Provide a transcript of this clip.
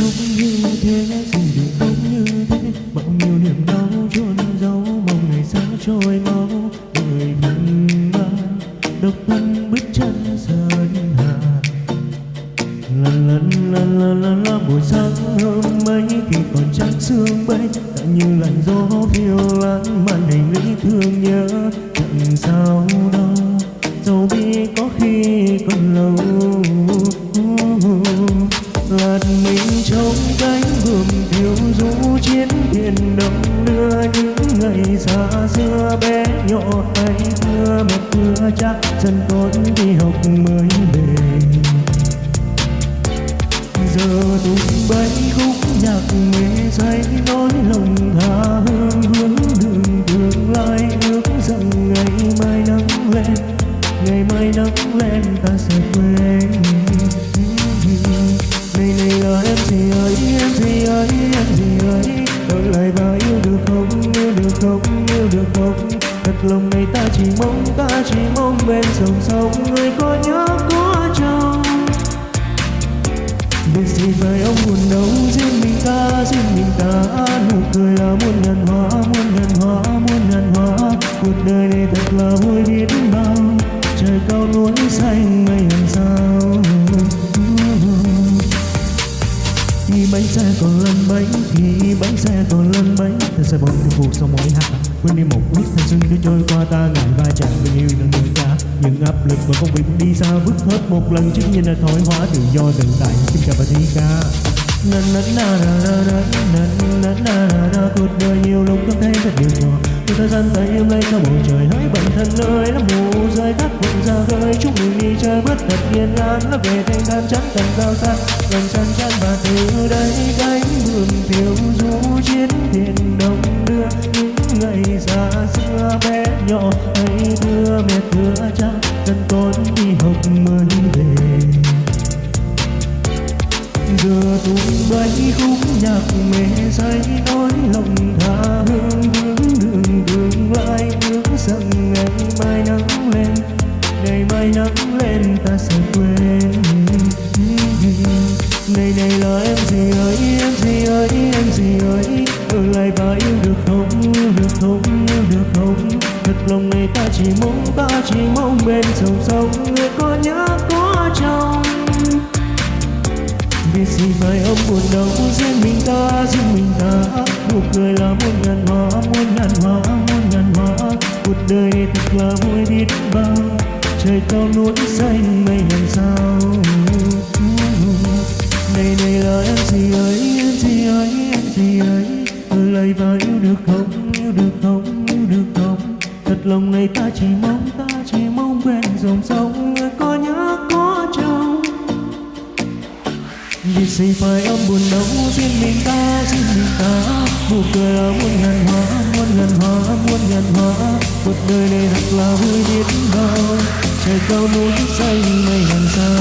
không như thế gì được không như thế. Bao nhiêu niềm đau chôn giấu mong ngày xa trôi mau. Người thân mang độc thân bước chân sơn hà. Lần lần lần lần lần lần buổi sáng hôm ấy khi còn trắng sương bay, đã như làn gió phiêu lãng màn hình lý thương nhớ. Chẳng sao đâu. Chiến đông đưa những ngày xa xưa bé nhỏ hay thưa một mưa chắc dần con đi học mới về. Giờ tung bay khúc nhạc mê say, nói lòng tha hương hướng đường tương lai, ước rằng ngày mai nắng lên, ngày mai nắng lên ta sẽ quên này này là em gì ơi, em gì ơi, em gì ơi lại và yêu được không, yêu được không, yêu được không? Thật lòng này ta chỉ mong, ta chỉ mong bên dòng sông người có nhớ có chồng Việc gì phải ông buồn đâu riêng mình ta, riêng mình ta. Nụ cười là muôn ngàn hoa, muôn ngàn hoa, muôn ngàn hoa. Cuộc đời này thật là vui biết bao. Trời cao núi xanh mây làm sao? Khi bánh xe còn lăn bánh. Quên đi một quyết thanh xuân cứ trôi qua ta, ngại va chạm tình yêu nâng người ta những áp lực và công việc đi xa vứt hết một lần chứng nhìn là thoái hóa tự do tự tại. Xin chào và thi ca. Na na na na na na na na na na cuộc đời nhiều lúc cảm thấy thật điều nhỏ nhưng thời gian ta yêu lấy cho bầu trời hãy bản thân nơi nó mù rơi các vội ra khơi. Chúc mình đi chơi bước thật yên an nó về thanh thản chẳng cần giao xa. Gần chân chân và từ đây cánh buồm thiếu lên ta sẽ quên. Này này là em gì ơi, em gì ơi, em gì ơi? Ở lại và yêu được không, yêu được không, yêu được không? Thật lòng này ta chỉ mong ta chỉ mong bên dòng sông người có nhớ, có chồng Vì gì phải ông buồn đau, riêng mình ta, riêng mình ta? Nụ cười là muôn ngàn hoa, muôn ngàn hoa, muôn ngàn hoa. Cuộc đời thật là vui biết bao trời cao núi xanh, mây làm sao? Này này là em gì ấy, em gì ấy, em gì ấy. Ở lại và yêu được không, yêu được không, yêu được không? Thật lòng này ta chỉ mong, ta chỉ mong quen dòng sông, người có nhớ, có trông. Vì gì phải âm buồn đau, riêng mình ta, riêng mình ta? Nụ cười là muôn ngàn hoa, muôn ngàn hoa, muôn ngàn hoa. Cuộc đời này thật là vui biết bao trời cao núi xanh mây hàng sao?